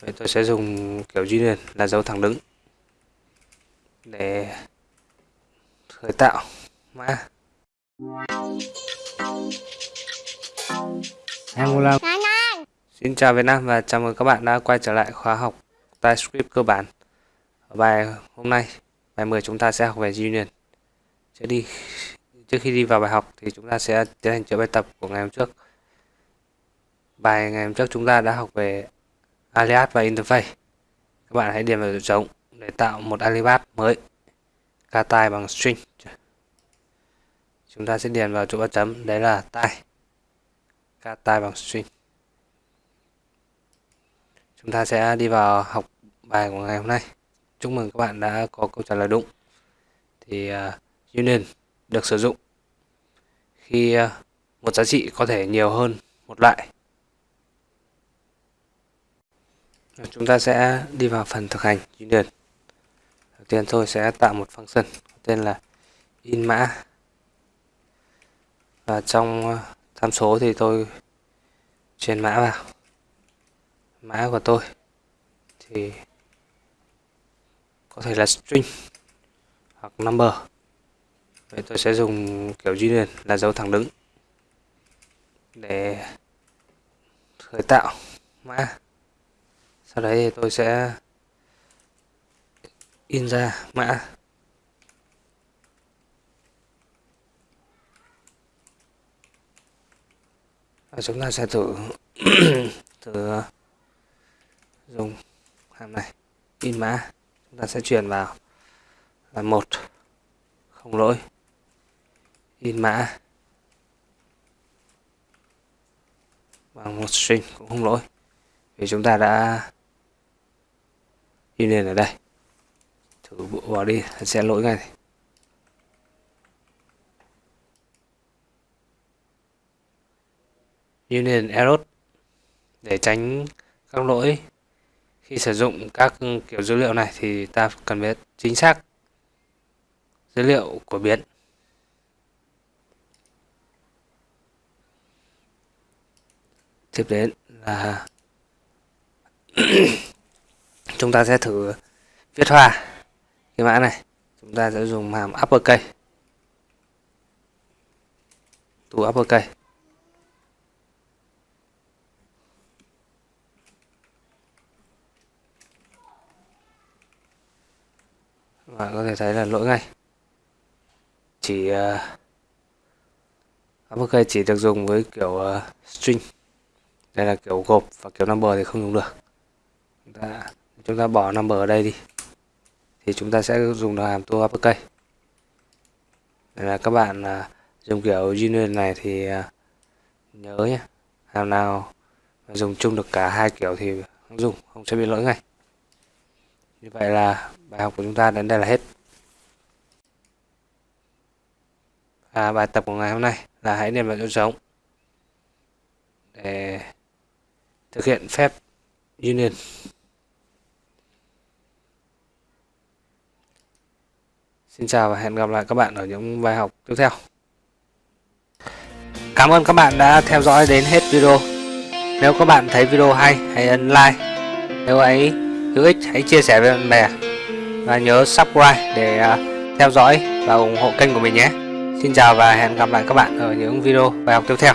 Vậy tôi sẽ dùng kiểu union là dấu thẳng đứng để khởi tạo mã Angular Xin chào Việt Nam và chào mừng các bạn đã quay trở lại khóa học TypeScript cơ bản. Ở bài hôm nay, bài 10 chúng ta sẽ học về Union. Trước đi trước khi đi vào bài học thì chúng ta sẽ tiến hành chữa bài tập của ngày hôm trước. Bài ngày hôm trước chúng ta đã học về alias và interface. Các bạn hãy điền vào chỗ trống để tạo một alias mới. Ca tai bằng string. Chúng ta sẽ điền vào chỗ ba chấm, đấy là tai. Ca tai bằng string chúng ta sẽ đi vào học bài của ngày hôm nay chúc mừng các bạn đã có câu trả lời đúng thì uh, union được sử dụng khi uh, một giá trị có thể nhiều hơn một loại chúng ta sẽ đi vào phần thực hành union đầu tiên tôi sẽ tạo một function tên là in mã. Và trong ờ, tham số thì tôi truyền mã vào. Mã của tôi thì có thể là string hoặc number. Vậy tôi sẽ dùng kiểu union là dấu thẳng đứng để khởi tạo mã sau đấy thì tôi sẽ in ra mã. Và chúng ta sẽ thử thử dùng hàm này. In mã. Chúng ta sẽ truyền vào là một, không lỗi. In mã. Bằng một string cũng không lỗi. Vì chúng ta đã đi lên ở đây. Thử bộ vào đi, sẽ lỗi ngay. Union error để tránh các lỗi. Khi sử dụng các kiểu dữ liệu này thì ta cần biết chính xác dữ liệu của biến. Tiếp đến là chúng ta sẽ thử viết hoa. Cái mã này chúng ta sẽ dùng hàm uppercase to uppercase bạn có thể thấy là lỗi ngay. Chỉ ờ, uh, uppercase chỉ được dùng với kiểu uh, string. Đây là kiểu gộp và kiểu number thì không dùng được. Chúng ta chúng ta bỏ number ở đây đi. Thì chúng ta sẽ dùng được hàm to uppercase đây là các bạn à, dùng kiểu union này thì à, nhớ nhé hàm nào dùng chung được cả hai kiểu thì không dùng không sẽ bị lỗi ngay. Như vậy là bài học của chúng ta đến đây là hết. À, bài tập của ngày hôm nay là hãy nền vào chỗ trống để thực hiện phép union Xin chào và hẹn gặp lại các bạn ở những bài học tiếp theo. Cảm ơn các bạn đã theo dõi đến hết video. Nếu các bạn thấy video hay, hãy ấn like. Nếu ấy hữu ích, hãy chia sẻ với bạn bè. Và nhớ subscribe để à, theo dõi và ủng hộ kênh của mình nhé. Xin chào và hẹn gặp lại các bạn ở những video bài học tiếp theo.